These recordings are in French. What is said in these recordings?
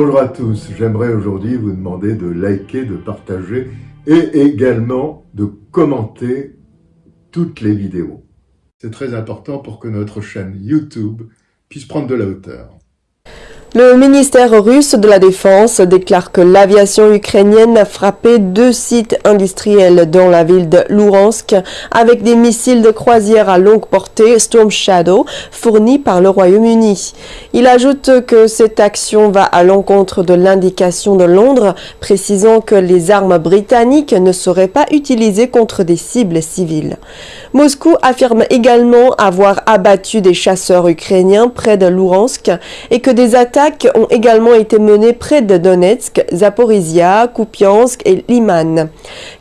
Bonjour à tous. J'aimerais aujourd'hui vous demander de liker, de partager et également de commenter toutes les vidéos. C'est très important pour que notre chaîne YouTube puisse prendre de la hauteur. Le ministère russe de la Défense déclare que l'aviation ukrainienne a frappé deux sites industriels dans la ville de Luhansk avec des missiles de croisière à longue portée Storm Shadow fournis par le Royaume-Uni. Il ajoute que cette action va à l'encontre de l'indication de Londres précisant que les armes britanniques ne seraient pas utilisées contre des cibles civiles. Moscou affirme également avoir abattu des chasseurs ukrainiens près de Luhansk et que des attaques ont également été menées près de Donetsk, Zaporizhia, Kupiansk et Liman.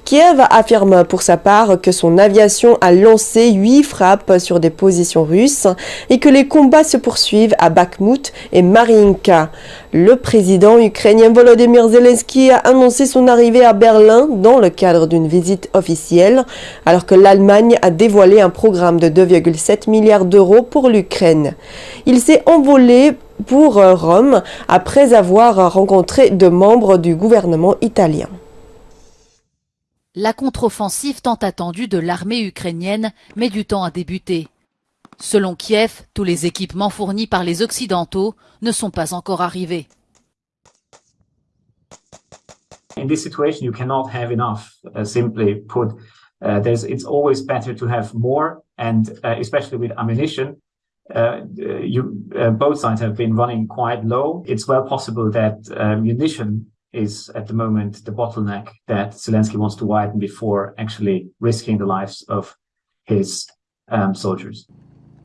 Kiev affirme pour sa part que son aviation a lancé huit frappes sur des positions russes et que les combats se poursuivent à Bakhmut et Marinka. Le président ukrainien Volodymyr Zelensky a annoncé son arrivée à Berlin dans le cadre d'une visite officielle, alors que l'Allemagne a dévoilé un programme de 2,7 milliards d'euros pour l'Ukraine. Il s'est envolé pour euh, Rome après avoir rencontré deux membres du gouvernement italien. La contre-offensive tant attendue de l'armée ukrainienne met du temps à débuter. Selon Kiev, tous les équipements fournis par les Occidentaux ne sont pas encore arrivés. In this situation, you cannot have enough. Uh, simply put, uh, there's, it's always better to have more, and uh, especially with ammunition, uh, you, uh, both sides have been running quite low. It's well possible that uh, munition is at the moment the bottleneck that Zelensky wants to widen before actually risking the lives of his um, soldiers.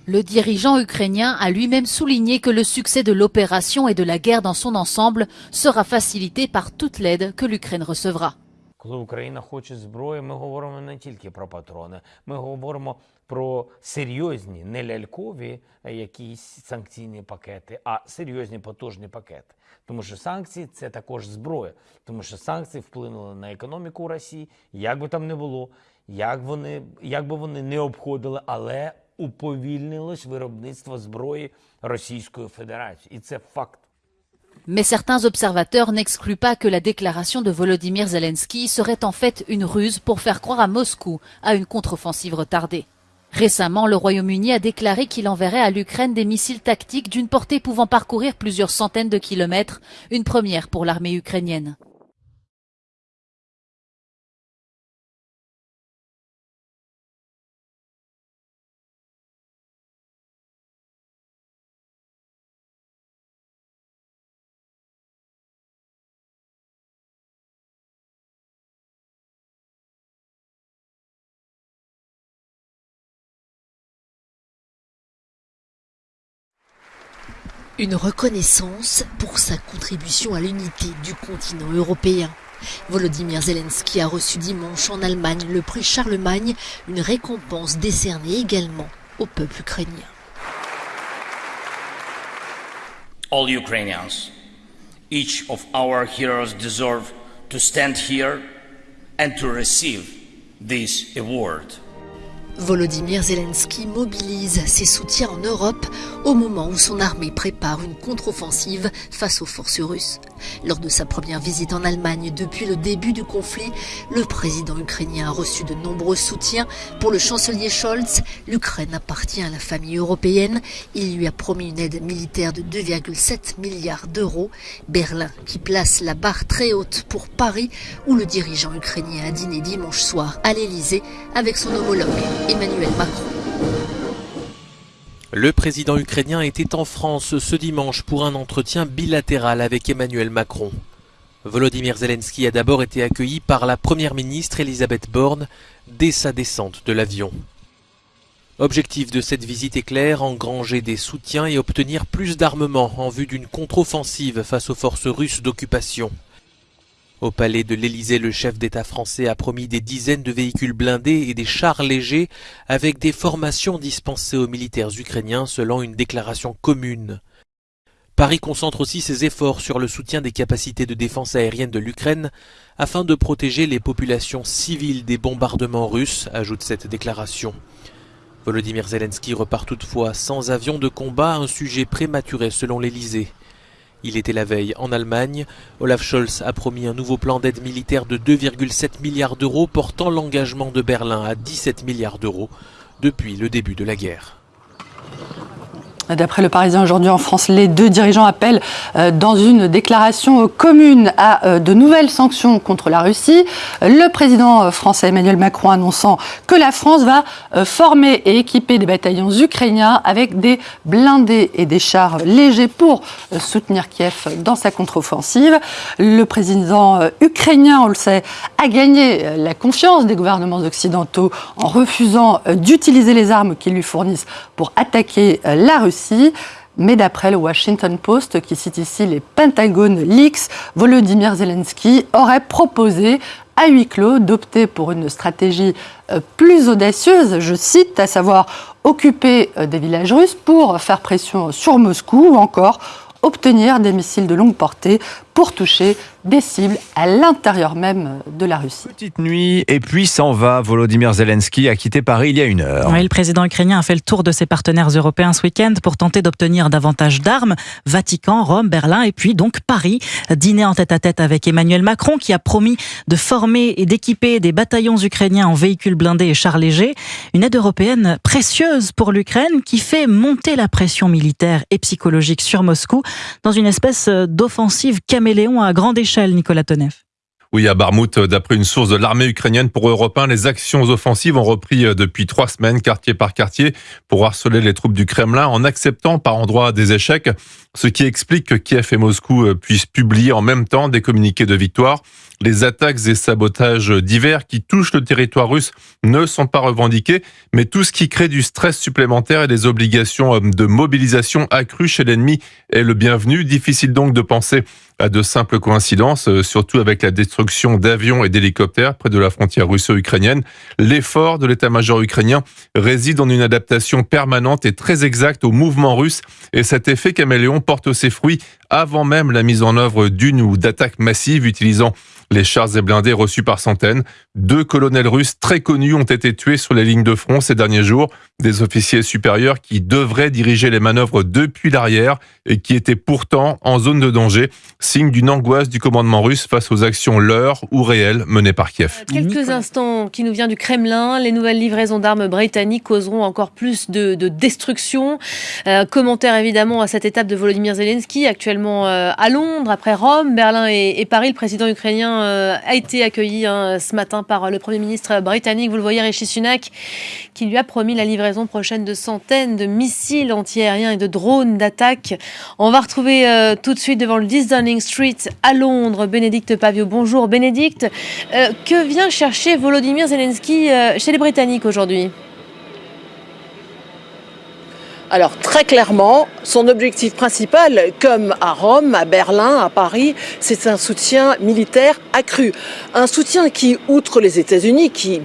Le dirigeant ukrainien a lui-même souligné que le succès de l'opération et de la guerre dans son ensemble sera facilité par toute l'aide que l'Ukraine recevra. Коли Україна хоче зброї, ми говоримо не тільки про патрони, ми говоримо про серйозні, не лялькові якісь санкційні пакети, а серйозні потужні пакети. Тому що санкції це також зброя, тому що санкції вплинули на економіку Росії, як би там не було, як вони, як би вони не обходили, але уповільнилось виробництво зброї Російської Федерації, і це факт. Mais certains observateurs n'excluent pas que la déclaration de Volodymyr Zelensky serait en fait une ruse pour faire croire à Moscou à une contre-offensive retardée. Récemment, le Royaume-Uni a déclaré qu'il enverrait à l'Ukraine des missiles tactiques d'une portée pouvant parcourir plusieurs centaines de kilomètres, une première pour l'armée ukrainienne. Une reconnaissance pour sa contribution à l'unité du continent européen. Volodymyr Zelensky a reçu dimanche en Allemagne le prix Charlemagne, une récompense décernée également au peuple ukrainien. All Ukrainians, each of our heroes deserve to stand here and to receive this award. Volodymyr Zelensky mobilise ses soutiens en Europe au moment où son armée prépare une contre-offensive face aux forces russes. Lors de sa première visite en Allemagne depuis le début du conflit, le président ukrainien a reçu de nombreux soutiens. Pour le chancelier Scholz, l'Ukraine appartient à la famille européenne. Il lui a promis une aide militaire de 2,7 milliards d'euros. Berlin qui place la barre très haute pour Paris où le dirigeant ukrainien a dîné dimanche soir à l'Elysée avec son homologue Emmanuel Macron. Le président ukrainien était en France ce dimanche pour un entretien bilatéral avec Emmanuel Macron. Volodymyr Zelensky a d'abord été accueilli par la première ministre Elisabeth Borne dès sa descente de l'avion. Objectif de cette visite est clair, engranger des soutiens et obtenir plus d'armement en vue d'une contre-offensive face aux forces russes d'occupation. Au palais de l'Élysée, le chef d'État français a promis des dizaines de véhicules blindés et des chars légers avec des formations dispensées aux militaires ukrainiens selon une déclaration commune. Paris concentre aussi ses efforts sur le soutien des capacités de défense aérienne de l'Ukraine afin de protéger les populations civiles des bombardements russes, ajoute cette déclaration. Volodymyr Zelensky repart toutefois sans avion de combat, un sujet prématuré selon l'Élysée. Il était la veille en Allemagne. Olaf Scholz a promis un nouveau plan d'aide militaire de 2,7 milliards d'euros, portant l'engagement de Berlin à 17 milliards d'euros depuis le début de la guerre. D'après le Parisien aujourd'hui en France, les deux dirigeants appellent euh, dans une déclaration commune à euh, de nouvelles sanctions contre la Russie. Le président euh, français Emmanuel Macron annonçant que la France va former et équiper des bataillons ukrainiens avec des blindés et des chars légers pour soutenir Kiev dans sa contre-offensive. Le président ukrainien, on le sait, a gagné la confiance des gouvernements occidentaux en refusant d'utiliser les armes qu'ils lui fournissent pour attaquer la Russie. Mais d'après le Washington Post, qui cite ici les Pentagon Leaks, Volodymyr Zelensky aurait proposé à huis clos d'opter pour une stratégie euh, plus audacieuse, je cite, à savoir occuper euh, des villages russes pour faire pression sur Moscou ou encore obtenir des missiles de longue portée pour toucher des cibles à l'intérieur même de la Russie. Petite nuit et puis s'en va. Volodymyr Zelensky a quitté Paris il y a une heure. Oui, le président ukrainien a fait le tour de ses partenaires européens ce week-end pour tenter d'obtenir davantage d'armes. Vatican, Rome, Berlin et puis donc Paris. Dîner en tête-à-tête avec Emmanuel Macron qui a promis de former et d'équiper des bataillons ukrainiens en véhicules blindés et chars légers. Une aide européenne précieuse pour l'Ukraine qui fait monter la pression militaire et psychologique sur Moscou dans une espèce d'offensive caméléon à grande échelle, Nicolas Tonev. Oui, à Barmouth, d'après une source de l'armée ukrainienne pour Europe 1, les actions offensives ont repris euh, depuis trois semaines, quartier par quartier, pour harceler les troupes du Kremlin en acceptant par endroits des échecs, ce qui explique que Kiev et Moscou euh, puissent publier en même temps des communiqués de victoire. Les attaques et sabotages divers qui touchent le territoire russe ne sont pas revendiqués, mais tout ce qui crée du stress supplémentaire et des obligations euh, de mobilisation accrues chez l'ennemi est le bienvenu. Difficile donc de penser à de simples coïncidences, euh, surtout avec la destruction d'avions et d'hélicoptères près de la frontière russo-ukrainienne. L'effort de l'état-major ukrainien réside en une adaptation permanente et très exacte au mouvement russe et cet effet caméléon porte ses fruits avant même la mise en œuvre d'une ou d'attaques massives utilisant les chars et blindés reçus par centaines. Deux colonels russes très connus ont été tués sur les lignes de front ces derniers jours, des officiers supérieurs qui devraient diriger les manœuvres depuis l'arrière et qui étaient pourtant en zone de danger, signe d'une angoisse du commandement russe face aux actions leurres ou réelles menées par Kiev. Quelques instants qui nous vient du Kremlin, les nouvelles livraisons d'armes britanniques causeront encore plus de, destruction. Euh, commentaire évidemment à cette étape de Volodymyr Zelensky, actuellement euh, à Londres, après Rome, Berlin et, Paris. Le président ukrainien euh, a été accueilli hein, ce matin par le Premier ministre britannique, vous le voyez, Rishi Sunak, qui lui a promis la livraison prochaine de centaines de missiles antiaériens et de drones d'attaque. On va retrouver euh, tout de suite devant le 10 Downing Street à Londres Bénédicte Pavio. Bonjour Bénédicte. Euh, que vient chercher Volodymyr Zelensky chez les Britanniques aujourd'hui? Alors très clairement, son objectif principal, comme à Rome, à Berlin, à Paris, c'est un soutien militaire accru. Un soutien qui, outre les États-Unis, qui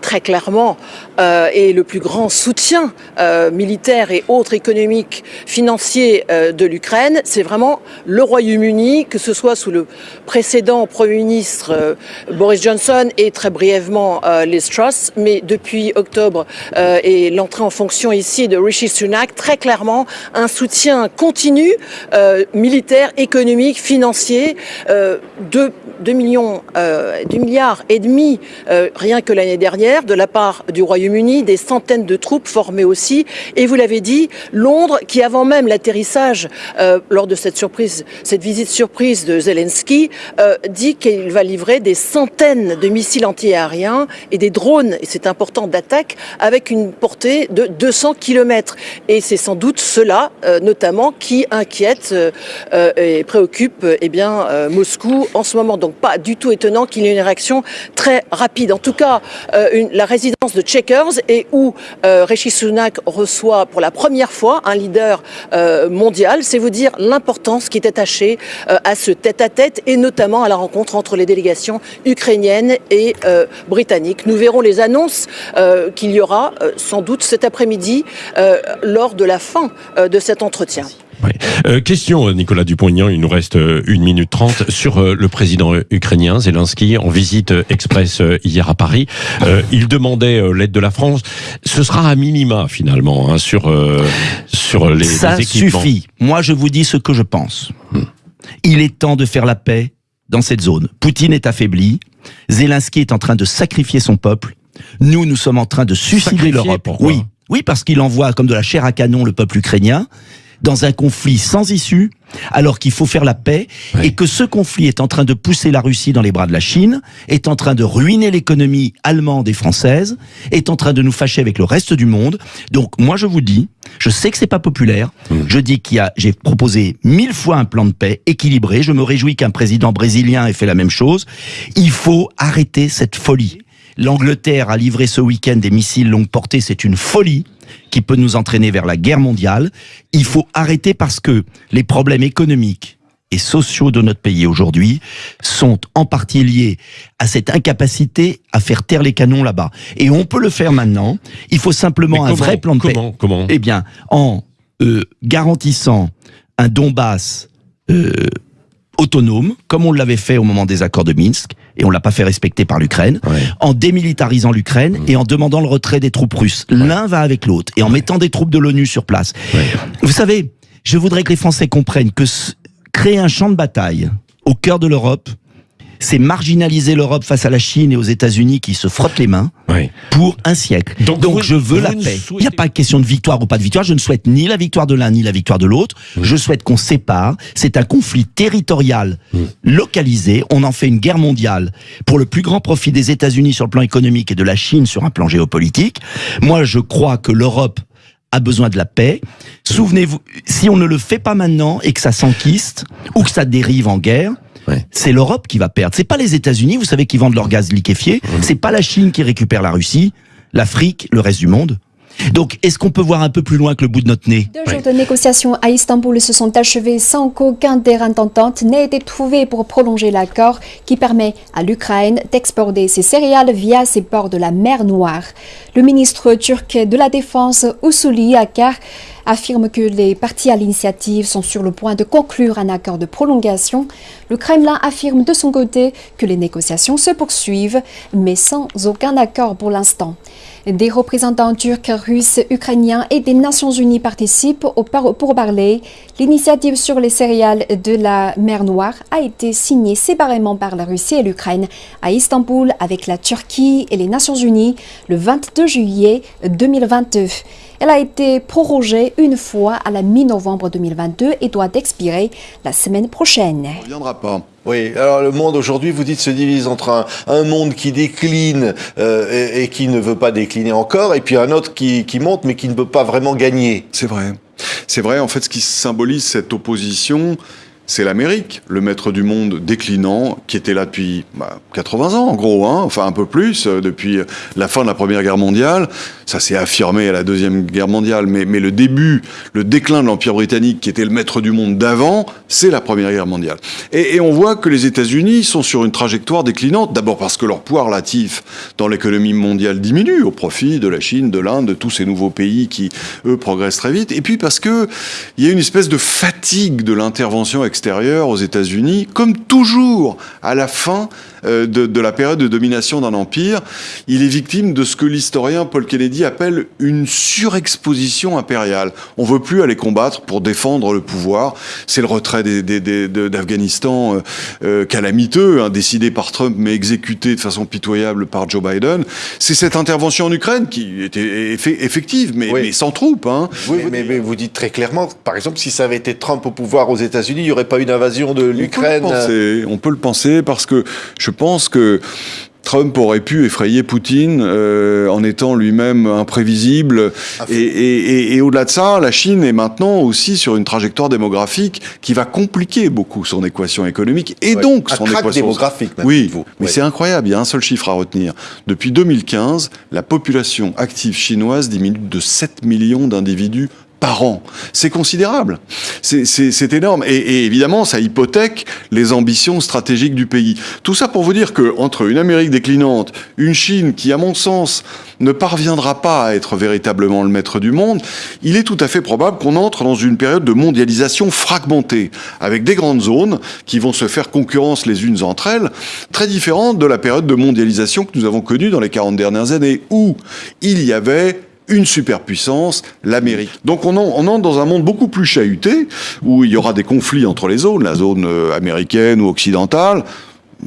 très clairement euh, est le plus grand soutien euh, militaire et autres économiques, financiers euh, de l'Ukraine, c'est vraiment le Royaume-Uni, que ce soit sous le précédent Premier ministre Boris Johnson et très brièvement Liz Truss, mais depuis octobre et l'entrée en fonction ici de Rishi Sunak, très clairement un soutien continu militaire, économique, financier de 2 millions, 2 milliards et demi rien que l'année dernière de la part du Royaume-Uni, des centaines de troupes formées aussi. Et vous l'avez dit, Londres, qui avant même l'atterrissage, euh, lors de cette surprise, cette visite surprise de Zelensky, euh, dit qu'il va livrer des centaines de missiles antiaériens et des drones, et c'est important, d'attaque avec une portée de 200 km. Et c'est sans doute cela, euh, notamment, qui inquiète et préoccupe eh bien, Moscou en ce moment. Donc pas du tout étonnant qu'il y ait une réaction très rapide. En tout cas, euh, la résidence de Checkers et où euh, Sunak reçoit pour la première fois un leader euh, mondial. C'est vous dire l'importance qui est attachée à ce tête-à-tête et notamment à la rencontre entre les délégations ukrainiennes et britanniques. Nous verrons les annonces qu'il y aura sans doute cet après-midi lors de la fin de cet entretien. Euh, question, Nicolas Dupont-Aignan, il nous reste euh, une minute trente sur euh, le président ukrainien Zelensky en visite express hier à Paris. il demandait l'aide de la France. Ce sera à minima finalement hein, sur sur les, Ça les équipements. suffit. Moi, je vous dis ce que je pense. Il est temps de faire la paix dans cette zone. Poutine est affaibli. Zelensky est en train de sacrifier son peuple. Nous, nous sommes en train de suicider l'Europe. Oui, oui, parce qu'il envoie comme de la chair à canon le peuple ukrainien dans un conflit sans issue, alors qu'il faut faire la paix, et que ce conflit est en train de pousser la Russie dans les bras de la Chine, est en train de ruiner l'économie allemande et française, est en train de nous fâcher avec le reste du monde. Donc moi je vous dis, je sais que c'est pas populaire, je dis qu'il y a, j'ai proposé mille fois un plan de paix équilibré, je me réjouis qu'un président brésilien ait fait la même chose. Il faut arrêter cette folie. L'Angleterre a livré ce week-end des missiles longue portée, c'est une folie qui peut nous entraîner vers la guerre mondiale. Il faut arrêter parce que les problèmes économiques et sociaux de notre pays aujourd'hui sont en partie liés à cette incapacité à faire taire les canons là-bas. Et on peut le faire maintenant. Il faut simplement un vrai plan de paix. Comment Comment Eh bien, en euh, garantissant un Donbass euh, autonome, comme on l'avait fait au moment des accords de Minsk, et on l'a pas fait respecter par l'Ukraine, en démilitarisant l'Ukraine et en demandant le retrait des troupes russes. L'un va avec l'autre, et en mettant des troupes de l'ONU sur place. Vous savez, je voudrais que les Français comprennent que créer un champ de bataille au cœur de l'Europe, c'est marginaliser l'Europe face à la Chine et aux États-Unis qui se frottent les mains pour un siècle. Donc, vous- je veux la paix. Il n'y a pas question de victoire ou pas de victoire. Je ne souhaite ni la victoire de l'un ni la victoire de l'autre. Je souhaite qu'on sépare. C'est un conflit territorial localisé. On en fait une guerre mondiale pour le plus grand profit des États-Unis sur le plan économique et de la Chine sur un plan géopolitique. Moi, je crois que l'Europe a besoin de la paix. Souvenez-vous, si on ne le fait pas maintenant et que ça s'enquiste ou que ça dérive en guerre, c'est l'Europe qui va perdre. C'est pas les États-Unis, vous savez, qui vendent leur gaz liquéfié. C'est pas la Chine qui récupère la Russie, l'Afrique, le reste du monde. Donc, est-ce qu'on peut voir un peu plus loin que le bout de notre nez Deux jours de négociations à Istanbul se sont achevés sans qu'aucun terrain d'entente n'ait été trouvé pour prolonger l'accord qui permet à l'Ukraine d'exporter ses céréales via ses ports de la mer Noire. Le ministre turc de la Défense, Usuli Akar, affirme que les partis à l'initiative sont sur le point de conclure un accord de prolongation. Le Kremlin affirme de son côté que les négociations se poursuivent, mais sans aucun accord pour l'instant. Des représentants turcs, russes, ukrainiens et des Nations Unies participent au par- pourparlers. L'initiative sur les céréales de la mer Noire a été signée séparément par la Russie et l'Ukraine à Istanbul avec la Turquie et les Nations Unies le 22 juillet 2022. Elle a été prorogée une fois à la mi-novembre 2022 et doit expirer la semaine prochaine. Oui, alors le monde aujourd'hui, vous dites, se divise entre un, un monde qui décline euh, et, et qui ne veut pas décliner encore, et puis un autre qui, qui monte mais qui ne peut pas vraiment gagner. C'est vrai. C'est vrai, en fait, ce qui symbolise cette opposition, c'est l'Amérique, le maître du monde déclinant, qui était là depuis bah, 80 ans, en gros, hein, enfin un peu plus, euh, depuis la fin de la Première Guerre mondiale. Ça s'est affirmé à la Deuxième Guerre mondiale, mais, le début, le déclin de l'Empire britannique, qui était le maître du monde d'avant, c'est la Première Guerre mondiale. Et, et on voit que les États-Unis sont sur une trajectoire déclinante, d'abord parce que leur poids relatif dans l'économie mondiale diminue, au profit de la Chine, de l'Inde, de tous ces nouveaux pays qui, eux, progressent très vite. Et puis parce que il y a une espèce de fatigue de l'intervention extérieure aux États-Unis, comme toujours à la fin de, de la période de domination d'un empire, il est victime de ce que l'historien Paul Kennedy appelle une surexposition impériale. On veut plus aller combattre pour défendre le pouvoir. C'est le retrait des- des- des- de- d'Afghanistan euh, euh, calamiteux, hein, décidé par Trump mais exécuté de façon pitoyable par Joe Biden. C'est cette intervention en Ukraine qui était effe- effective, mais, mais sans troupes. Hein. Oui, mais, mais vous dites très clairement, par exemple, si ça avait été Trump au pouvoir aux États-Unis, il n'y aurait pas une invasion de l'Ukraine. On peut le penser, on peut le penser parce que je pense que Trump aurait pu effrayer Poutine euh, en étant lui-même imprévisible. Et, et- et- et au-delà de ça, la Chine est maintenant aussi sur une trajectoire démographique qui va compliquer beaucoup son équation économique et Ouais. donc son équation démographique, même, Oui, mais Ouais. c'est incroyable. Il y a un seul chiffre à retenir. Depuis 2015, la population active chinoise diminue de 7 millions d'individus par an. C'est considérable. C'est- énorme. Et, et évidemment, ça hypothèque les ambitions stratégiques du pays. Tout ça pour vous dire que entre une Amérique déclinante, une Chine qui, à mon sens, ne parviendra pas à être véritablement le maître du monde, il est tout à fait probable qu'on entre dans une période de mondialisation fragmentée, avec des grandes zones qui vont se faire concurrence les unes entre elles, très différentes de la période de mondialisation que nous avons connue dans les 40 dernières années, où il y avait une superpuissance, l'Amérique. Donc on, on entre dans un monde beaucoup plus chahuté, où il y aura des conflits entre les zones, la zone euh, américaine ou occidentale,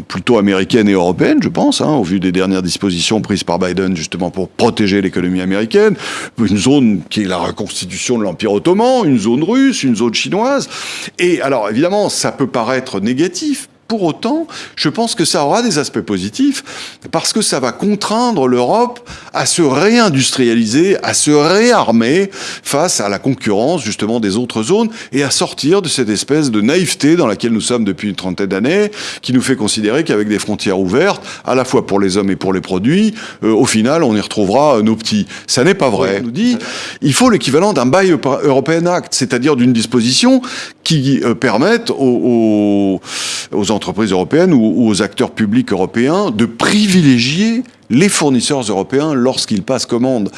plutôt américaine et européenne, je pense, hein, au vu des dernières dispositions prises par Biden justement pour protéger l'économie américaine, une zone qui est la reconstitution de l'Empire ottoman, une zone russe, une zone chinoise. Et alors évidemment, ça peut paraître négatif, pour autant, je pense que ça aura des aspects positifs parce que ça va contraindre l'Europe à se réindustrialiser, à se réarmer face à la concurrence justement des autres zones et à sortir de cette espèce de naïveté dans laquelle nous sommes depuis une trentaine d'années, qui nous fait considérer qu'avec des frontières ouvertes, à la fois pour les hommes et pour les produits, euh, au final, on y retrouvera nos petits. Ça n'est pas vrai. On nous dit, il faut l'équivalent d'un Buy European Act, c'est-à-dire d'une disposition qui euh, permette aux, aux entreprises européennes ou, aux acteurs publics européens de privilégier les fournisseurs européens lorsqu'ils passent commande.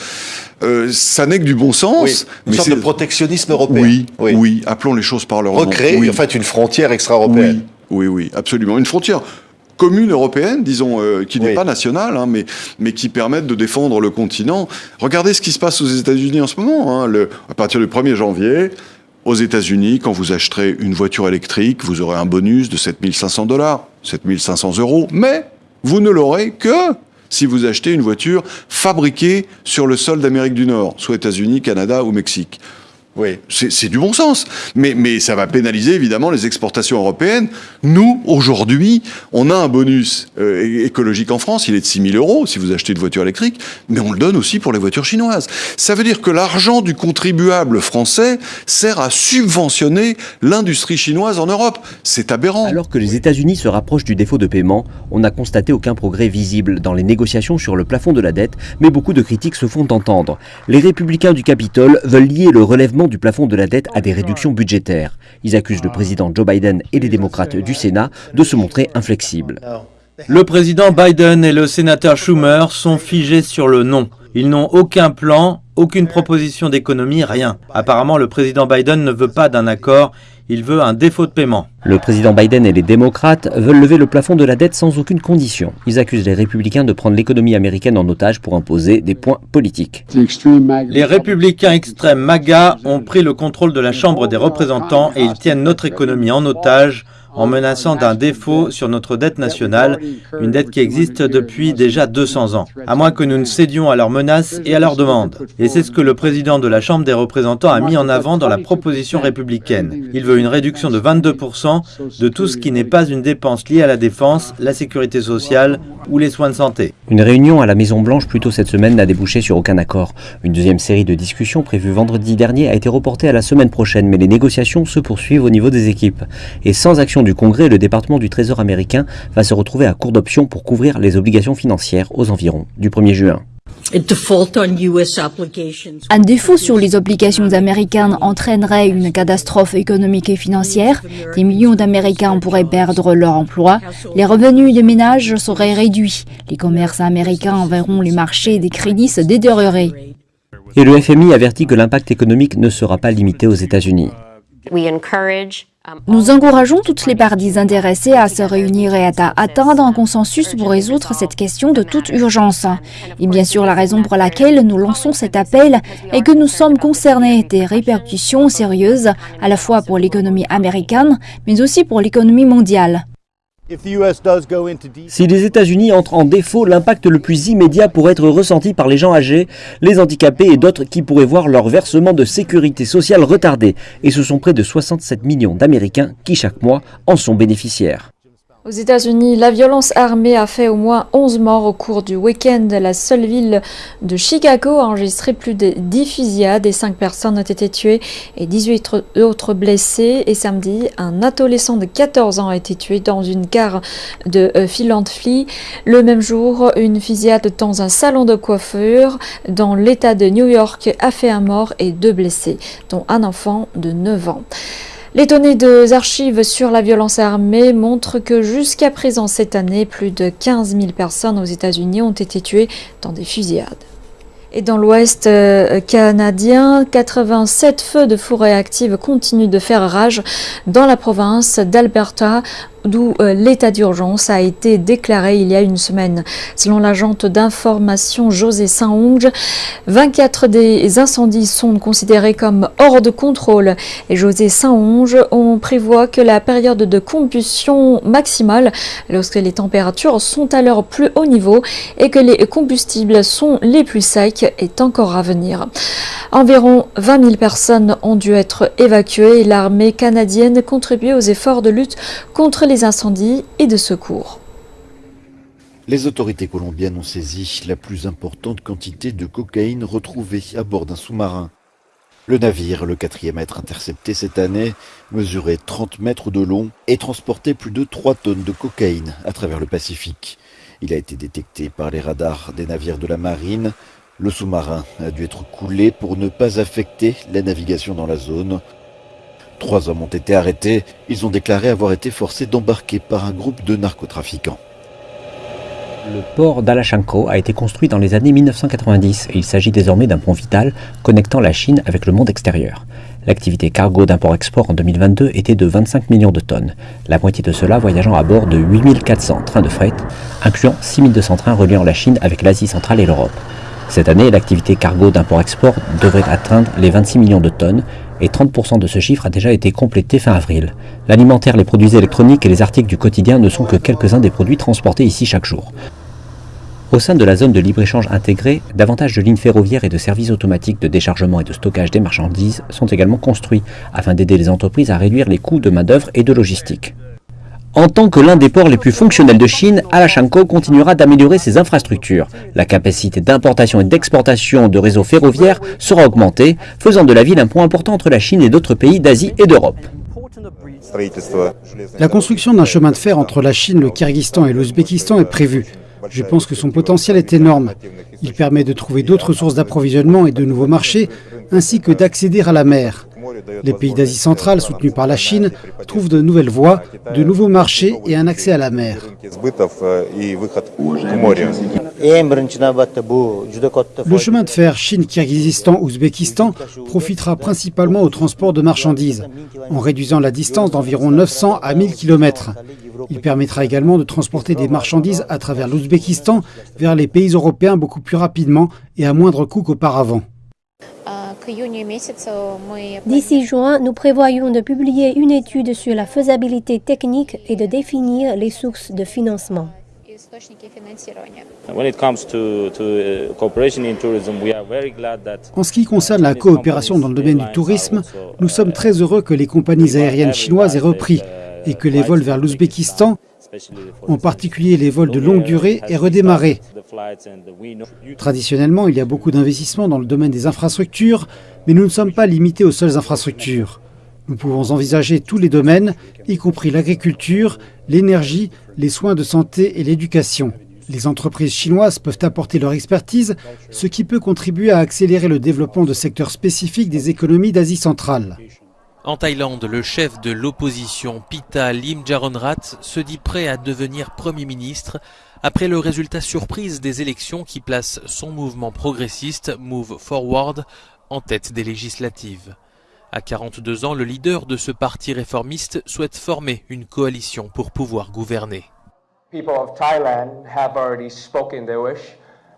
Euh, ça n'est que du bon sens. une mais sorte de protectionnisme européen. Oui, oui, appelons les choses par leur nom. Recréer en fait une frontière extra-européenne. Oui, oui, absolument. Une frontière commune européenne, disons, euh, qui n'est pas nationale, hein, mais, mais qui permette de défendre le continent. Regardez ce qui se passe aux États-Unis en ce moment. Hein, le, à partir du 1er janvier, aux États-Unis, quand vous acheterez une voiture électrique, vous aurez un bonus de 7500 dollars, 7500 euros, mais vous ne l'aurez que si vous achetez une voiture fabriquée sur le sol d'Amérique du Nord, soit États-Unis, Canada ou Mexique. Oui, c'est du bon sens. Mais, mais ça va pénaliser évidemment les exportations européennes. Nous, aujourd'hui, on a un bonus euh, écologique en France, il est de 6 000 euros si vous achetez une voiture électrique, mais on le donne aussi pour les voitures chinoises. Ça veut dire que l'argent du contribuable français sert à subventionner l'industrie chinoise en Europe. C'est aberrant. Alors que les États-Unis se rapprochent du défaut de paiement, on n'a constaté aucun progrès visible dans les négociations sur le plafond de la dette, mais beaucoup de critiques se font entendre. Les républicains du Capitole veulent lier le relèvement du plafond de la dette à des réductions budgétaires. Ils accusent le président Joe Biden et les démocrates du Sénat de se montrer inflexibles. Le président Biden et le sénateur Schumer sont figés sur le non. Ils n'ont aucun plan, aucune proposition d'économie, rien. Apparemment, le président Biden ne veut pas d'un accord, il veut un défaut de paiement. Le président Biden et les démocrates veulent lever le plafond de la dette sans aucune condition. Ils accusent les républicains de prendre l'économie américaine en otage pour imposer des points politiques. Les républicains extrêmes MAGA ont pris le contrôle de la Chambre des représentants et ils tiennent notre économie en otage en menaçant d'un défaut sur notre dette nationale, une dette qui existe depuis déjà 200 ans, à moins que nous ne cédions à leurs menaces et à leurs demandes. Et c'est ce que le président de la Chambre des représentants a mis en avant dans la proposition républicaine. Il veut une réduction de 22% de tout ce qui n'est pas une dépense liée à la défense, la sécurité sociale ou les soins de santé. Une réunion à la Maison-Blanche plus tôt cette semaine n'a débouché sur aucun accord. Une deuxième série de discussions prévue vendredi dernier a été reportée à la semaine prochaine, mais les négociations se poursuivent au niveau des équipes. Et sans action du Congrès, le département du Trésor américain va se retrouver à court d'options pour couvrir les obligations financières aux environs du 1er juin. Un défaut sur les obligations américaines entraînerait une catastrophe économique et financière. Des millions d'Américains pourraient perdre leur emploi. Les revenus des ménages seraient réduits. Les commerces américains verront les marchés des crédits se détériorer. Et le FMI avertit que l'impact économique ne sera pas limité aux États-Unis. Nous encourageons toutes les parties intéressées à se réunir et à atteindre un consensus pour résoudre cette question de toute urgence. Et bien sûr, la raison pour laquelle nous lançons cet appel est que nous sommes concernés des répercussions sérieuses à la fois pour l'économie américaine, mais aussi pour l'économie mondiale. Si les États-Unis entrent en défaut, l'impact le plus immédiat pourrait être ressenti par les gens âgés, les handicapés et d'autres qui pourraient voir leur versement de sécurité sociale retardé. Et ce sont près de 67 millions d'Américains qui chaque mois en sont bénéficiaires. Aux États-Unis, la violence armée a fait au moins 11 morts au cours du week-end. La seule ville de Chicago a enregistré plus de 10 fusillades et 5 personnes ont été tuées et 18 autres blessées. Et samedi, un adolescent de 14 ans a été tué dans une gare de euh, Philadelphie. Le même jour, une fusillade dans un salon de coiffure dans l'État de New York a fait un mort et deux blessés, dont un enfant de 9 ans. Les données des archives sur la violence armée montrent que jusqu'à présent cette année, plus de 15 000 personnes aux États-Unis ont été tuées dans des fusillades. Et dans l'ouest euh, canadien, 87 feux de forêt active continuent de faire rage dans la province d'Alberta d'où l'état d'urgence a été déclaré il y a une semaine. Selon l'agente d'information José Saint-Onge, 24 des incendies sont considérés comme hors de contrôle et José Saint-Onge, on prévoit que la période de combustion maximale, lorsque les températures sont à leur plus haut niveau et que les combustibles sont les plus secs, est encore à venir. Environ 20 000 personnes ont dû être évacuées et l'armée canadienne contribue aux efforts de lutte contre les incendies et de secours. Les autorités colombiennes ont saisi la plus importante quantité de cocaïne retrouvée à bord d'un sous-marin. Le navire, le quatrième à être intercepté cette année, mesurait 30 mètres de long et transportait plus de 3 tonnes de cocaïne à travers le Pacifique. Il a été détecté par les radars des navires de la marine. Le sous-marin a dû être coulé pour ne pas affecter la navigation dans la zone. Trois hommes ont été arrêtés. Ils ont déclaré avoir été forcés d'embarquer par un groupe de narcotrafiquants. Le port d'Alachanko a été construit dans les années 1990 et il s'agit désormais d'un pont vital connectant la Chine avec le monde extérieur. L'activité cargo d'import-export en 2022 était de 25 millions de tonnes, la moitié de cela voyageant à bord de 8400 trains de fret, incluant 6200 trains reliant la Chine avec l'Asie centrale et l'Europe. Cette année, l'activité cargo d'import-export devrait atteindre les 26 millions de tonnes et 30% de ce chiffre a déjà été complété fin avril. L'alimentaire, les produits électroniques et les articles du quotidien ne sont que quelques-uns des produits transportés ici chaque jour. Au sein de la zone de libre-échange intégrée, davantage de lignes ferroviaires et de services automatiques de déchargement et de stockage des marchandises sont également construits afin d'aider les entreprises à réduire les coûts de main-d'œuvre et de logistique. En tant que l'un des ports les plus fonctionnels de Chine, Alachanko continuera d'améliorer ses infrastructures. La capacité d'importation et d'exportation de réseaux ferroviaires sera augmentée, faisant de la ville un point important entre la Chine et d'autres pays d'Asie et d'Europe. La construction d'un chemin de fer entre la Chine, le Kyrgyzstan et l'Ouzbékistan est prévue. Je pense que son potentiel est énorme. Il permet de trouver d'autres sources d'approvisionnement et de nouveaux marchés, ainsi que d'accéder à la mer. Les pays d'Asie centrale, soutenus par la Chine, trouvent de nouvelles voies, de nouveaux marchés et un accès à la mer. Le chemin de fer Chine-Kyrgyzstan-Ouzbékistan profitera principalement au transport de marchandises, en réduisant la distance d'environ 900 à 1000 km. Il permettra également de transporter des marchandises à travers l'Ouzbékistan vers les pays européens beaucoup plus rapidement et à moindre coût qu'auparavant. D'ici juin, nous prévoyons de publier une étude sur la faisabilité technique et de définir les sources de financement. En ce qui concerne la coopération dans le domaine du tourisme, nous sommes très heureux que les compagnies aériennes chinoises aient repris et que les vols vers l'Ouzbékistan, en particulier les vols de longue durée, aient redémarré. Traditionnellement, il y a beaucoup d'investissements dans le domaine des infrastructures, mais nous ne sommes pas limités aux seules infrastructures. Nous pouvons envisager tous les domaines, y compris l'agriculture, l'énergie, les soins de santé et l'éducation. Les entreprises chinoises peuvent apporter leur expertise, ce qui peut contribuer à accélérer le développement de secteurs spécifiques des économies d'Asie centrale. En Thaïlande, le chef de l'opposition Pita Limjaronrat se dit prêt à devenir Premier ministre après le résultat surprise des élections qui place son mouvement progressiste Move Forward en tête des législatives. À 42 ans, le leader de ce parti réformiste souhaite former une coalition pour pouvoir gouverner. People of Thailand have already spoken their wish,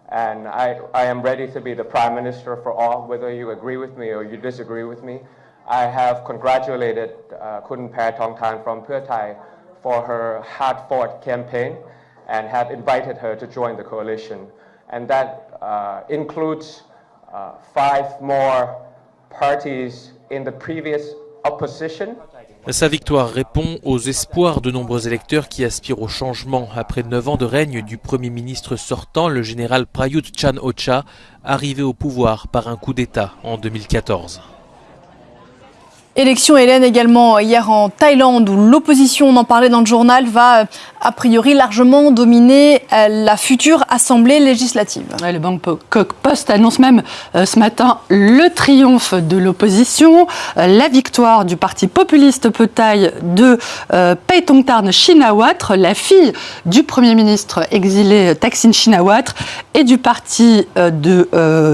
and I, I am ready to be the prime minister for all, whether you agree with me or you disagree with me. I have congratulated uh, Kun Tongtan from Pheu Thai for her hard-fought campaign and have invited her to join the coalition. And that uh, includes uh, five more parties in the previous opposition. Sa victoire répond aux espoirs de nombreux électeurs qui aspirent au changement après neuf ans de règne du Premier ministre sortant, le général Prayut Chan-Ocha, arrivé au pouvoir par un coup d'État en 2014. Élection Hélène également hier en Thaïlande où l'opposition, on en parlait dans le journal, va a priori largement dominer la future assemblée législative. le Bangkok Post annonce même ce matin le triomphe de l'opposition, la victoire du parti populiste Petai de euh, Paetongtarn Shinawatra, la fille du Premier ministre exilé Thaksin Shinawatra et du parti de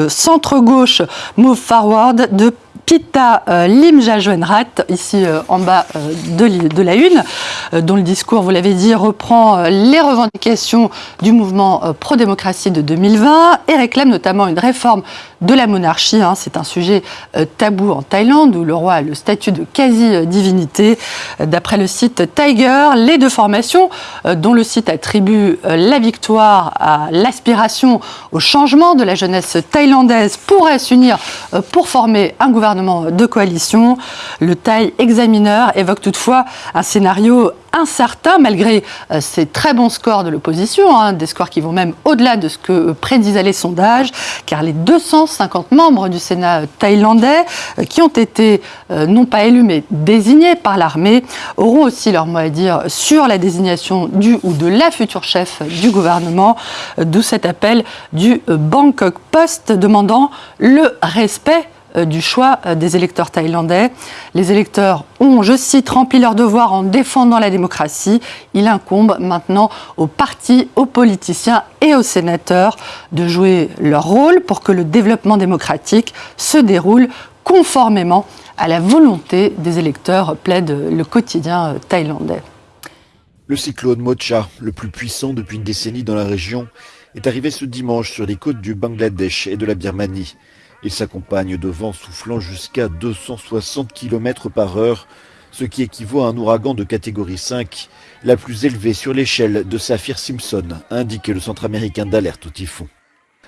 centre-gauche Move Forward de Pita euh, Limjajuenrat, ici euh, en bas de, de, la une, dont le discours, vous l'avez dit, reprend les revendications du mouvement pro-démocratie de 2020 et réclame notamment une réforme de la monarchie. Hein. C'est un sujet tabou en Thaïlande où le roi a le statut de quasi-divinité. D'après le site Tiger, les deux formations, dont le site attribue la victoire à l'aspiration au changement de la jeunesse thaïlandaise, pourraient s'unir pour former un gouvernement de coalition. Le Thaï examineur évoque toutefois un scénario incertain malgré euh, ces très bons scores de l'opposition, hein, des scores qui vont même au-delà de ce que prédisaient les sondages, car les 250 membres du Sénat thaïlandais euh, qui ont été euh, non pas élus mais désignés par l'armée auront aussi leur mot à dire sur la désignation du ou de la future chef du gouvernement, d'où cet appel du Bangkok Post demandant le respect euh, du choix euh, des électeurs thaïlandais. Les électeurs ont, je cite, rempli leur devoir en défendant la démocratie. Il incombe maintenant aux partis, aux politiciens et aux sénateurs de jouer leur rôle pour que le développement démocratique se déroule conformément à la volonté des électeurs, plaide le quotidien euh, thaïlandais. Le cyclone Mocha, le plus puissant depuis une décennie dans la région, est arrivé ce dimanche sur les côtes du Bangladesh et de la Birmanie. Il s'accompagne de vents soufflant jusqu'à 260 km par heure, ce qui équivaut à un ouragan de catégorie 5, la plus élevée sur l'échelle de Saphir-Simpson, indique le centre américain d'alerte au typhon.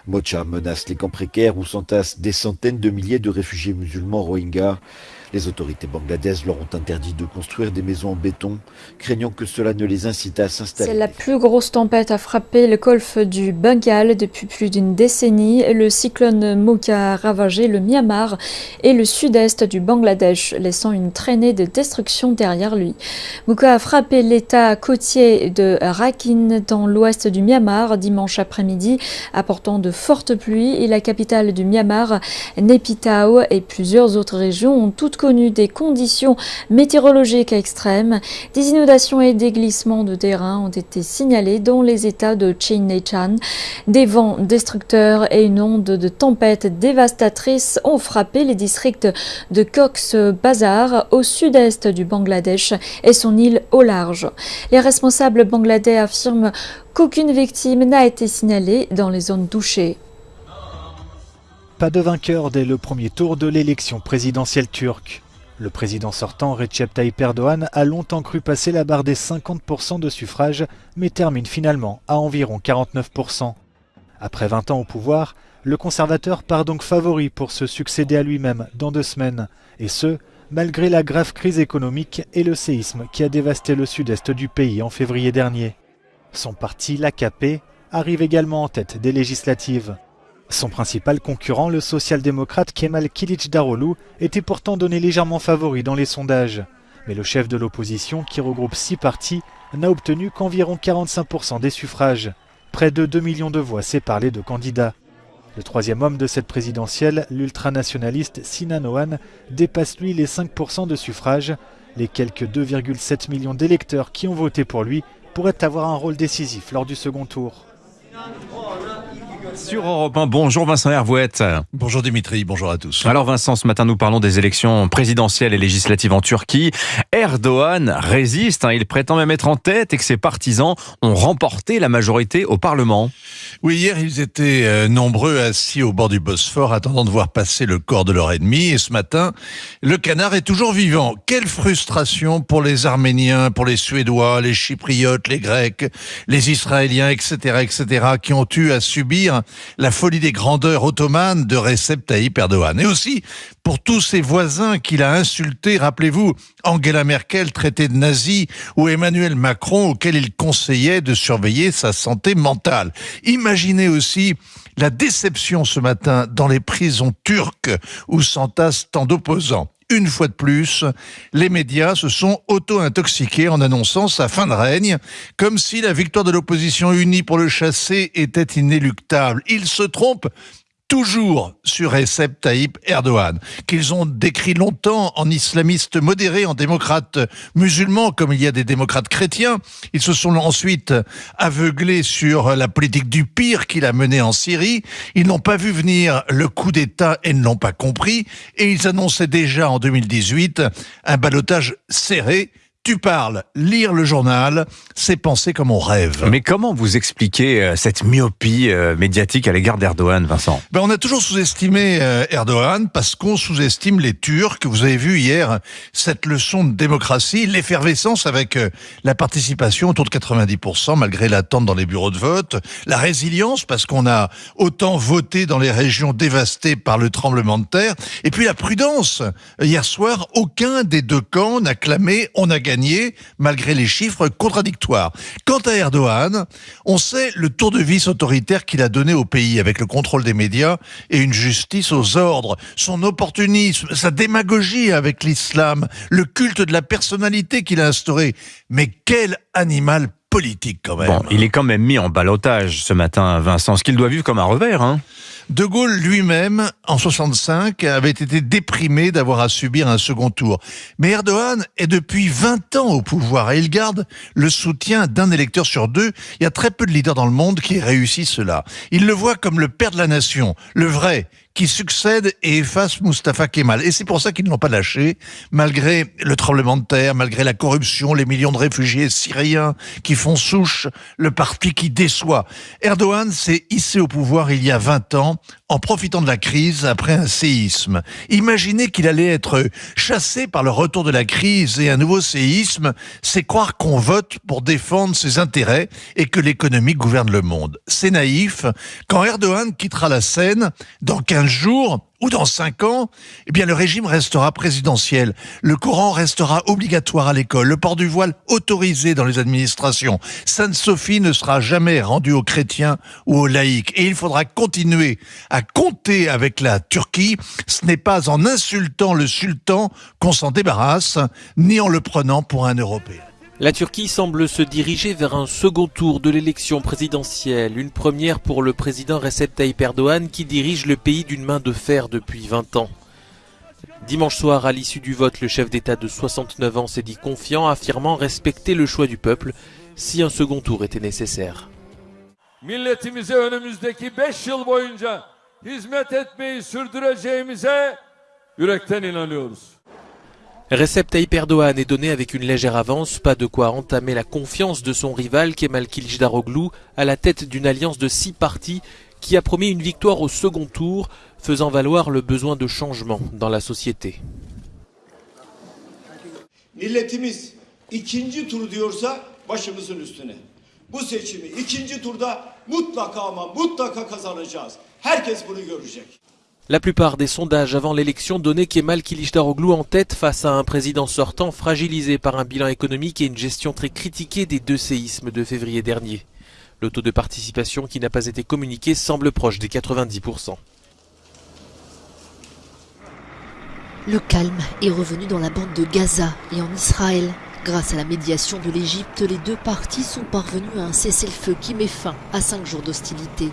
Mocha menace les camps précaires où s'entassent des centaines de milliers de réfugiés musulmans rohingyas. Les autorités bangladaises leur ont interdit de construire des maisons en béton, craignant que cela ne les incite à s'installer. C'est la plus grosse tempête à frapper le golfe du Bengale depuis plus d'une décennie. Le cyclone Mocha a ravagé le Myanmar et le sud-est du Bangladesh, laissant une traînée de destruction derrière lui. Mocha a frappé l'état côtier de Rakhine dans l'ouest du Myanmar dimanche après-midi, apportant de fortes pluies et la capitale du Myanmar, Naypyidaw et plusieurs autres régions ont toutes connu des conditions météorologiques extrêmes. Des inondations et des glissements de terrain ont été signalés dans les états de Chin Des vents destructeurs et une onde de tempête dévastatrice ont frappé les districts de Cox's Bazar au sud-est du Bangladesh et son île au large. Les responsables bangladais affirment qu'aucune victime n'a été signalée dans les zones touchées. Pas de vainqueur dès le premier tour de l'élection présidentielle turque. Le président sortant, Recep Tayyip Erdogan, a longtemps cru passer la barre des 50% de suffrages, mais termine finalement à environ 49%. Après 20 ans au pouvoir, le conservateur part donc favori pour se succéder à lui-même dans deux semaines, et ce, malgré la grave crise économique et le séisme qui a dévasté le sud-est du pays en février dernier. Son parti, l'AKP, arrive également en tête des législatives. Son principal concurrent, le social-démocrate Kemal Daroglu, était pourtant donné légèrement favori dans les sondages. Mais le chef de l'opposition, qui regroupe six partis, n'a obtenu qu'environ 45% des suffrages. Près de 2 millions de voix séparent les deux candidats. Le troisième homme de cette présidentielle, l'ultranationaliste Sinan Ohan, dépasse lui les 5% de suffrages. Les quelques 2,7 millions d'électeurs qui ont voté pour lui pourraient avoir un rôle décisif lors du second tour. Sur Europe 1, bonjour Vincent Hervouette. Bonjour Dimitri, bonjour à tous. Alors Vincent, ce matin nous parlons des élections présidentielles et législatives en Turquie. Erdogan résiste, hein. il prétend même être en tête et que ses partisans ont remporté la majorité au Parlement. Oui, hier ils étaient euh, nombreux assis au bord du Bosphore attendant de voir passer le corps de leur ennemi et ce matin, le canard est toujours vivant. Quelle frustration pour les Arméniens, pour les Suédois, les Chypriotes, les Grecs, les Israéliens, etc., etc., qui ont eu à subir la folie des grandeurs ottomanes de Recep Tayyip Erdogan. Et aussi pour tous ses voisins qu'il a insultés, rappelez-vous, Angela Merkel traitée de nazi ou Emmanuel Macron auquel il conseillait de surveiller sa santé mentale. Imaginez aussi la déception ce matin dans les prisons turques où s'entassent tant d'opposants une fois de plus, les médias se sont auto-intoxiqués en annonçant sa fin de règne, comme si la victoire de l'opposition unie pour le chasser était inéluctable. Ils se trompent toujours sur Recep Tayyip Erdogan, qu'ils ont décrit longtemps en islamiste modéré, en démocrate musulman, comme il y a des démocrates chrétiens. Ils se sont ensuite aveuglés sur la politique du pire qu'il a menée en Syrie. Ils n'ont pas vu venir le coup d'État et ne l'ont pas compris. Et ils annonçaient déjà en 2018 un balotage serré tu parles, lire le journal, c'est penser comme on rêve. Mais comment vous expliquez euh, cette myopie euh, médiatique à l'égard d'Erdogan, Vincent? Ben, On a toujours sous-estimé euh, Erdogan parce qu'on sous-estime les Turcs. Vous avez vu hier cette leçon de démocratie, l'effervescence avec la participation autour de 90% malgré l'attente dans les bureaux de vote, la résilience parce qu'on a autant voté dans les régions dévastées par le tremblement de terre, et puis la prudence. Hier soir, aucun des deux camps n'a clamé on a gagné malgré les chiffres contradictoires. Quant à Erdogan, on sait le tour de vis autoritaire qu'il a donné au pays avec le contrôle des médias et une justice aux ordres, son opportunisme, sa démagogie avec l'islam, le culte de la personnalité qu'il a instauré. Mais quel animal politique quand même. Il est quand même mis en balotage ce matin, Vincent, ce qu'il doit vivre comme un revers. Hein. De Gaulle lui-même, en 65, avait été déprimé d'avoir à subir un second tour. Mais Erdogan est depuis 20 ans au pouvoir et il garde le soutien d'un électeur sur deux. Il y a très peu de leaders dans le monde qui réussissent cela. Il le voit comme le père de la nation, le vrai, qui succède et efface Mustafa Kemal. Et c'est pour ça qu'ils ne l'ont pas lâché, malgré le tremblement de terre, malgré la corruption, les millions de réfugiés syriens qui font souche, le parti qui déçoit. Erdogan s'est hissé au pouvoir il y a 20 ans en profitant de la crise après un séisme. Imaginez qu'il allait être chassé par le retour de la crise et un nouveau séisme, c'est croire qu'on vote pour défendre ses intérêts et que l'économie gouverne le monde. C'est naïf. Quand Erdogan quittera la scène, dans 15 jours, ou dans cinq ans, eh bien le régime restera présidentiel. Le Coran restera obligatoire à l'école, le port du voile autorisé dans les administrations. Sainte-Sophie ne sera jamais rendue aux chrétiens ou aux laïcs. Et il faudra continuer à compter avec la Turquie. Ce n'est pas en insultant le sultan qu'on s'en débarrasse, ni en le prenant pour un Européen. La Turquie semble se diriger vers un second tour de l'élection présidentielle, une première pour le président Recep Tayyip Erdogan qui dirige le pays d'une main de fer depuis 20 ans. Dimanche soir, à l'issue du vote, le chef d'État de 69 ans s'est dit confiant, affirmant respecter le choix du peuple si un second tour était nécessaire. Recep Tayyip Erdogan est donné avec une légère avance, pas de quoi entamer la confiance de son rival Kemal Kılıçdaroğlu à la tête d'une alliance de six partis qui a promis une victoire au second tour, faisant valoir le besoin de changement dans la société. La plupart des sondages avant l'élection donnaient Kemal Kılıçdaroğlu en tête face à un président sortant fragilisé par un bilan économique et une gestion très critiquée des deux séismes de février dernier. Le taux de participation qui n'a pas été communiqué semble proche des 90%. Le calme est revenu dans la bande de Gaza et en Israël. Grâce à la médiation de l'Égypte, les deux parties sont parvenus à un cessez-le-feu qui met fin à cinq jours d'hostilité.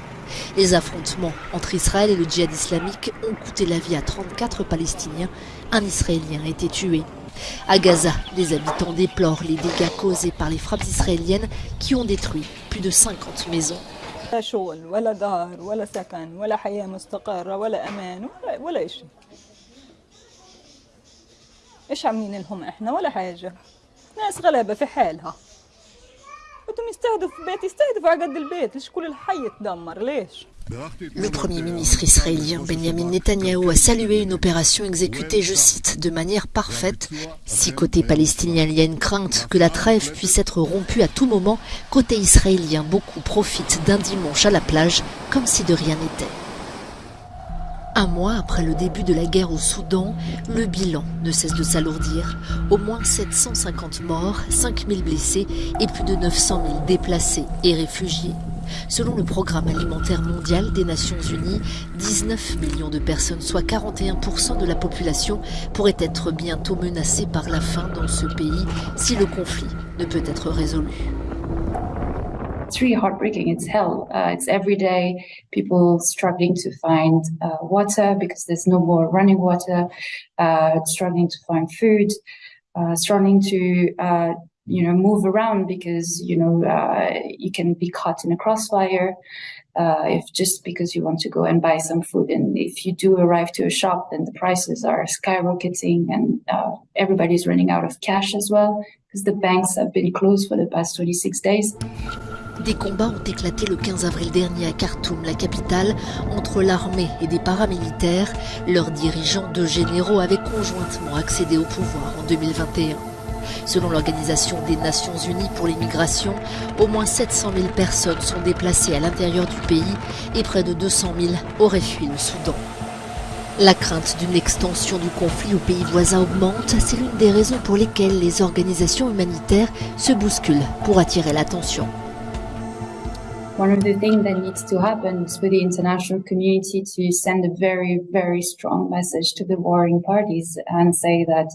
Les affrontements entre Israël et le djihad islamique ont coûté la vie à 34 Palestiniens. Un Israélien a été tué. À Gaza, les habitants déplorent les dégâts causés par les frappes israéliennes qui ont détruit plus de 50 maisons. Le Premier ministre israélien Benjamin Netanyahou a salué une opération exécutée, je cite, de manière parfaite. Si côté palestinien il y a une crainte que la trêve puisse être rompue à tout moment, côté israélien beaucoup profitent d'un dimanche à la plage comme si de rien n'était. Un mois après le début de la guerre au Soudan, le bilan ne cesse de s'alourdir. Au moins 750 morts, 5000 blessés et plus de 900 000 déplacés et réfugiés. Selon le Programme alimentaire mondial des Nations Unies, 19 millions de personnes, soit 41% de la population, pourraient être bientôt menacées par la faim dans ce pays si le conflit ne peut être résolu. It's really heartbreaking. It's hell. Uh, it's every day people struggling to find uh, water because there's no more running water, uh, struggling to find food, uh, struggling to uh, you know move around because you know uh, you can be caught in a crossfire uh, if just because you want to go and buy some food and if you do arrive to a shop then the prices are skyrocketing and uh, everybody's running out of cash as well because the banks have been closed for the past 26 days Des combats ont éclaté le 15 avril dernier à Khartoum, la capitale, entre l'armée et des paramilitaires. Leurs dirigeants, deux généraux, avaient conjointement accédé au pouvoir en 2021. Selon l'Organisation des Nations Unies pour l'immigration, au moins 700 000 personnes sont déplacées à l'intérieur du pays et près de 200 000 auraient fui le Soudan. La crainte d'une extension du conflit aux pays voisins augmente, c'est l'une des raisons pour lesquelles les organisations humanitaires se bousculent pour attirer l'attention. One of the things that needs to happen is for the international community to send a very, very strong message to the warring parties and say that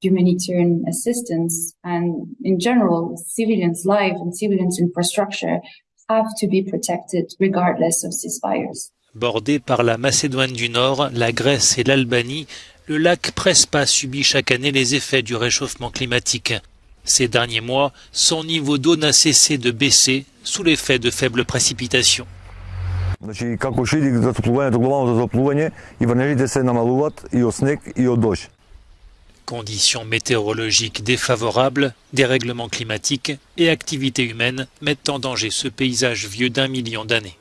humanitarian assistance and in general civilians' life and civilians' infrastructure have to be protected regardless of ceasefires. Bordé par la Macédoine du Nord, la Grèce et l'Albanie, le lac Prespa subit chaque année les effets du réchauffement climatique. Ces derniers mois, son niveau d'eau n'a cessé de baisser sous l'effet de faibles précipitations. Значи, како ще иде затоплувањето, глобалното затоплување, и врнежите се намалуваат и од снег и од дожд. Conditions météorologiques défavorables, dérèglements climatiques et activités humaines mettent en danger ce paysage vieux d'un million d'années.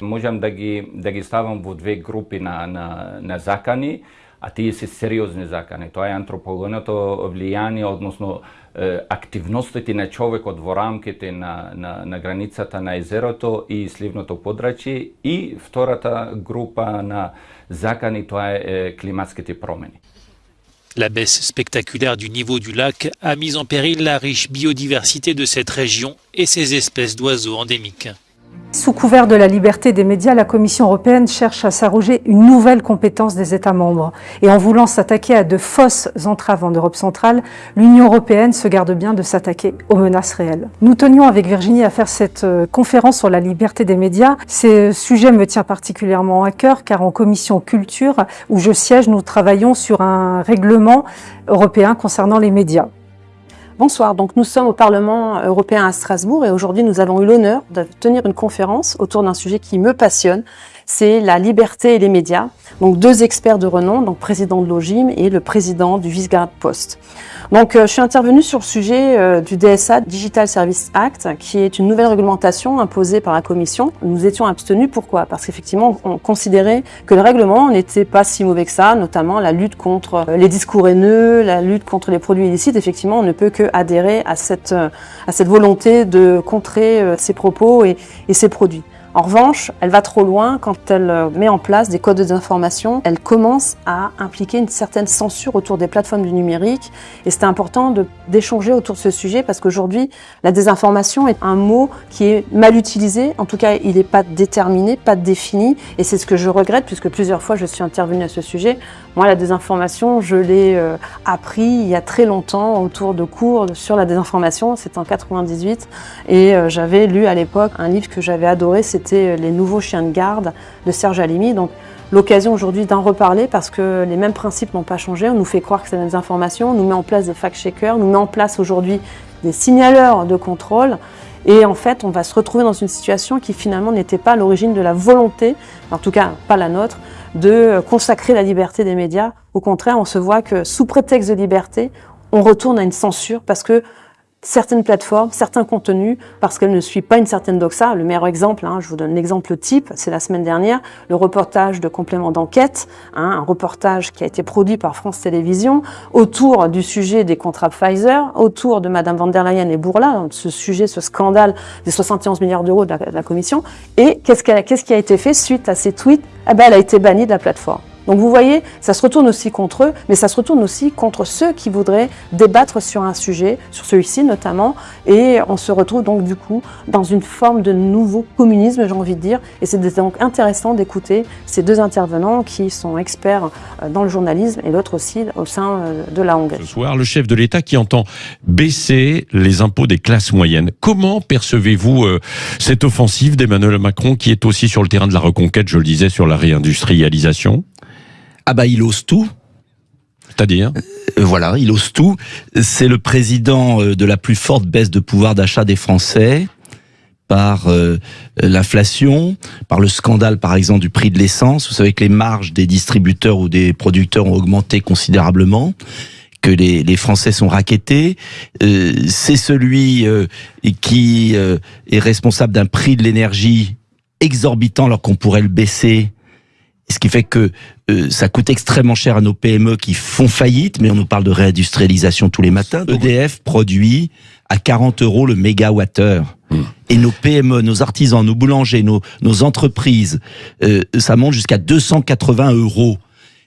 Можам да ги, да ги ставам во две групи на, на, на закани, А тие се сериозни закани. Тоа е антропогеното влијание, односно е, активностите на човекот во рамките на, на, на границата на езерото и сливното подрачје и втората група на закани, тоа е, е климатските промени. La baisse spectaculaire du niveau du lac a mis en péril la riche biodiversité de cette région et ses espèces d'oiseaux endémiques. Sous couvert de la liberté des médias, la Commission européenne cherche à s'arroger une nouvelle compétence des États membres. Et en voulant s'attaquer à de fausses entraves en Europe centrale, l'Union européenne se garde bien de s'attaquer aux menaces réelles. Nous tenions avec Virginie à faire cette euh, conférence sur la liberté des médias. Ce sujet me tient particulièrement à cœur car en Commission culture, où je siège, nous travaillons sur un règlement européen concernant les médias. Bonsoir, donc nous sommes au Parlement européen à Strasbourg et aujourd'hui nous avons eu l'honneur de tenir une conférence autour d'un sujet qui me passionne, c'est la liberté et les médias. Donc deux experts de renom, donc président de l'OGIM et le président du Visegrad Post. Donc euh, je suis intervenue sur le sujet euh, du DSA, Digital Service Act, qui est une nouvelle réglementation imposée par la Commission. Nous étions abstenus, pourquoi? Parce qu'effectivement on considérait que le règlement n'était pas si mauvais que ça, notamment la lutte contre euh, les discours haineux, la lutte contre les produits illicites. Effectivement, on ne peut que adhérer à cette, à cette volonté de contrer ces propos et ces produits. En revanche, elle va trop loin quand elle euh, met en place des codes d'information. Elle commence à impliquer une certaine censure autour des plateformes du numérique. Et c'est important d'échanger autour de ce sujet parce qu'aujourd'hui, la désinformation est un mot qui est mal utilisé. En tout cas, il n'est pas déterminé, pas défini. Et c'est ce que je regrette puisque plusieurs fois je suis intervenue à ce sujet. Moi, la désinformation, je l'ai euh, appris il y a très longtemps autour de cours sur la désinformation. C'était en 98. Et euh, j'avais lu à l'époque un livre que j'avais adoré. C'était Les nouveaux chiens de garde de Serge Alimi. Donc, l'occasion aujourd'hui d'en reparler parce que les mêmes principes n'ont pas changé. On nous fait croire que c'est la désinformation. On nous met en place des fact-checkers. On nous met en place aujourd'hui des signaleurs de contrôle. Et en fait, on va se retrouver dans une situation qui finalement n'était pas à l'origine de la volonté, en tout cas pas la nôtre, de consacrer la liberté des médias. Au contraire, on se voit que sous prétexte de liberté, on retourne à une censure parce que certaines plateformes, certains contenus, parce qu'elles ne suivent pas une certaine doxa. Le meilleur exemple, hein, je vous donne l'exemple type, c'est la semaine dernière, le reportage de complément d'enquête, hein, un reportage qui a été produit par France Télévisions autour du sujet des contrats Pfizer, autour de Madame van der Leyen et Bourla, ce sujet, ce scandale des 71 milliards d'euros de, la Commission. Et qu'est-ce, qu'est-ce qui a été fait suite à ces tweets? Eh ben, Elle a été bannie de la plateforme. Donc vous voyez, ça se retourne aussi contre eux, mais ça se retourne aussi contre ceux qui voudraient débattre sur un sujet, sur celui-ci notamment, et on se retrouve donc du coup dans une forme de nouveau communisme, j'ai envie de dire, et c'est donc intéressant d'écouter ces deux intervenants qui sont experts euh, dans le journalisme et l'autre aussi au sein euh, de la Hongrie. Ce soir, le chef de l'État qui entend baisser les impôts des classes moyennes. Comment percevez-vous euh, cette offensive d'Emmanuel Macron qui est aussi sur le terrain de la reconquête, je le disais, sur la réindustrialisation? Ah bah il ose tout. C'est-à-dire euh, Voilà, il ose tout. C'est le président euh, de la plus forte baisse de pouvoir d'achat des Français par euh, l'inflation, par le scandale par exemple du prix de l'essence. Vous savez que les marges des distributeurs ou des producteurs ont augmenté considérablement que les, les Français sont raquettés. c'est celui qui est responsable d'un prix de l'énergie exorbitant alors qu'on pourrait le baisser ce qui fait que euh, ça coûte extrêmement cher à nos PME qui font faillite, mais on nous parle de réindustrialisation tous les matins. EDF produit à 40 euros le mégawattheure. Hmm. Et nos PME, nos artisans, nos boulangers, nos, nos entreprises, euh, ça monte jusqu'à 280 euros.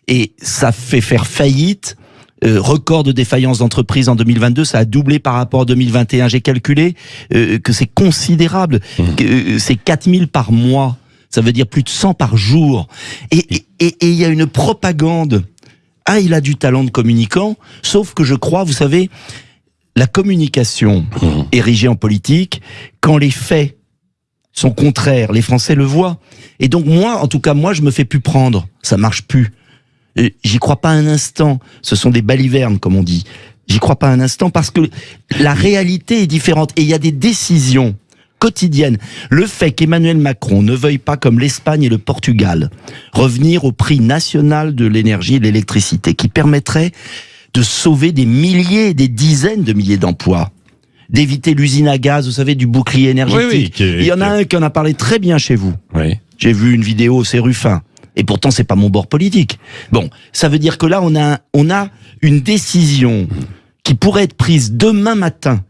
Et ça fait faire faillite euh, record de défaillance d'entreprise en 2022, ça a doublé par rapport à 2021. J'ai calculé que c'est considérable, hmm. que c'est 4000 par mois ça veut dire plus de 100 par jour. Et il y a une propagande. Ah, il a du talent de communicant, sauf que je crois, vous savez, la communication mmh. érigée en politique, quand les faits sont contraires, les Français le voient. Et donc moi, en tout cas, moi, je me fais plus prendre. Ça marche plus. J'y crois pas un instant. Ce sont des balivernes, comme on dit. J'y crois pas un instant parce que la réalité est différente. Et il y a des décisions quotidienne. Le fait qu'Emmanuel Macron ne veuille pas, comme l'Espagne et le Portugal, revenir au prix national de l'énergie et de l'électricité, qui permettrait de sauver des milliers, des dizaines de milliers d'emplois d'éviter l'usine à gaz, vous savez, du bouclier énergétique. Il y en a un qui en a parlé très bien chez vous. J'ai vu une vidéo, c'est Ruffin. Et pourtant, c'est pas mon bord politique. Bon, ça veut dire que là, on a, on a une décision qui pourrait être prise demain matin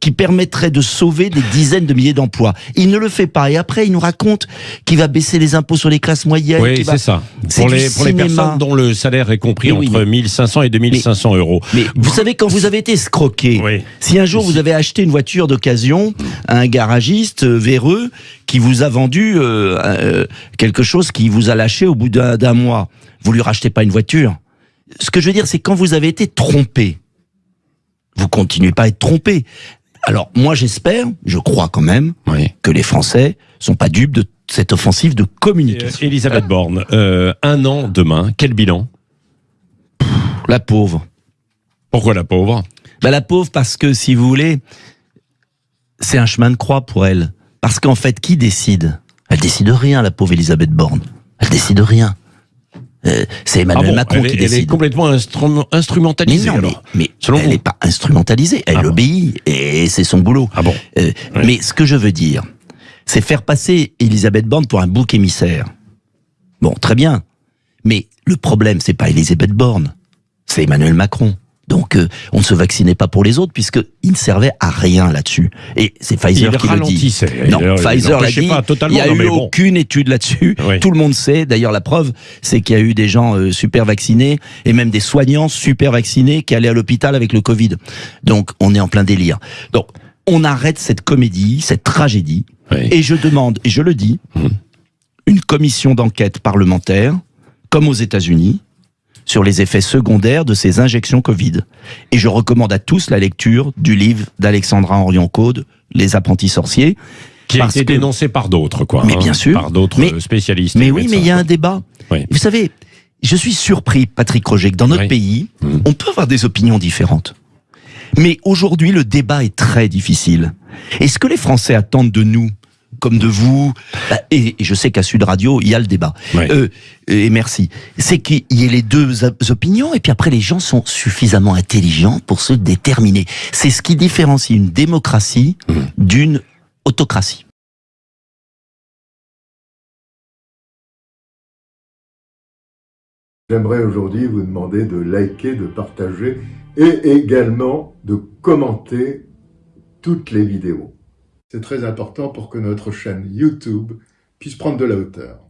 qui permettrait de sauver des dizaines de milliers d'emplois. Il ne le fait pas. Et après, il nous raconte qu'il va baisser les impôts sur les classes moyennes. Oui, c'est ça. Pour les, pour les personnes dont le salaire est compris entre 1500 et 2500 euros. Mais vous savez, quand vous avez été escroqué, si un jour vous avez acheté une voiture d'occasion à un garagiste euh, véreux qui vous a vendu euh, euh, quelque chose qui vous a lâché au bout d'un mois, vous lui rachetez pas une voiture. Ce que je veux dire, c'est quand vous avez été trompé, vous continuez pas à être trompé. Alors moi j'espère, je crois quand même, que les Français sont pas dupes de cette offensive de communication. Euh, Elisabeth Borne, euh, un an demain, quel bilan? La pauvre. Pourquoi la pauvre? Bah, La pauvre parce que si vous voulez, c'est un chemin de croix pour elle. Parce qu'en fait, qui décide? Elle décide rien, la pauvre Elisabeth Borne. Elle décide rien. Euh, c'est Emmanuel ah Macron qui décide. Elle est complètement instrumentalisée. Mais, mais, elle n'est pas instrumentalisée. Elle ah obéit et c'est son boulot. Ah bon. Euh, mais ce que je veux dire, c'est faire passer Elisabeth Borne pour un bouc émissaire. Bon, très bien. Mais le problème, c'est pas Elisabeth Borne, c'est Emmanuel Macron. Donc, euh, on ne se vaccinait pas pour les autres puisqu'ils ne servaient à rien là-dessus. Et c'est Pfizer qui le dit. Non, Pfizer l'a dit. il n'y a eu aucune étude là-dessus. Tout le monde sait. D'ailleurs, la preuve, c'est qu'il y a eu des gens euh, super vaccinés et même des soignants super vaccinés qui allaient à l'hôpital avec le Covid. Donc, on est en plein délire. Donc, on arrête cette comédie, cette tragédie. Et je demande, et je le dis, mmh. une commission d'enquête parlementaire, comme aux États-Unis, sur les effets secondaires de ces injections Covid. Et je recommande à tous la lecture du livre d'Alexandra Henrion-Caude, Les apprentis sorciers. Qui a été dénoncé par d'autres, quoi. Mais bien hein, sûr. Par d'autres spécialistes. Mais oui, mais il y a un débat. Vous savez, je suis surpris, Patrick Roger, que dans notre pays, mmh. on peut avoir des opinions différentes. Mais aujourd'hui, le débat est très difficile. Et ce que les Français attendent de nous, comme de vous, bah, et, je sais qu'à Sud Radio, il y a le débat. Euh, et merci. C'est qu'il y ait les deux opinions, et puis après, les gens sont suffisamment intelligents pour se déterminer. C'est ce qui différencie une démocratie mmh. d'une autocratie. J'aimerais aujourd'hui vous demander de liker, de partager et également de commenter toutes les vidéos. C'est très important pour que notre chaîne YouTube puisse prendre de la hauteur.